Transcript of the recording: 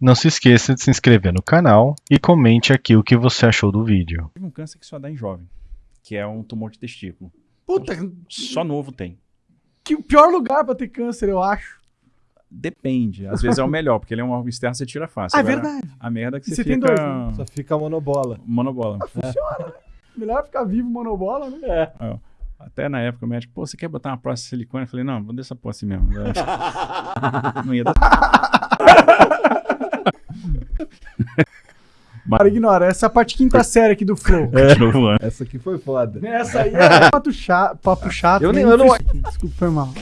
Não se esqueça de se inscrever no canal e comente aqui o que você achou do vídeo. Tive um câncer que só dá em jovem, que é um tumor de testículo. Puta, Só novo tem. que o pior lugar pra ter câncer, eu acho. Depende. Às vezes é o melhor, porque ele é um órgão externo, você tira fácil. Ah, é Agora, verdade. A merda é que você, você tem fica... dois, né? Só fica monobola. Monobola. Funciona, né? Melhor ficar vivo monobola, né? É. Até na época o médico, pô, você quer botar uma próstata de silicone? Eu falei, não, vou deixar essa porra assim mesmo. não ia dar. Para, ignora. Essa é a parte quinta série aqui do Flow. Continuou voando. Essa aqui foi foda. Essa aí é papo chato. Papo chato Eu nem- nem eu não- Desculpa, foi mal.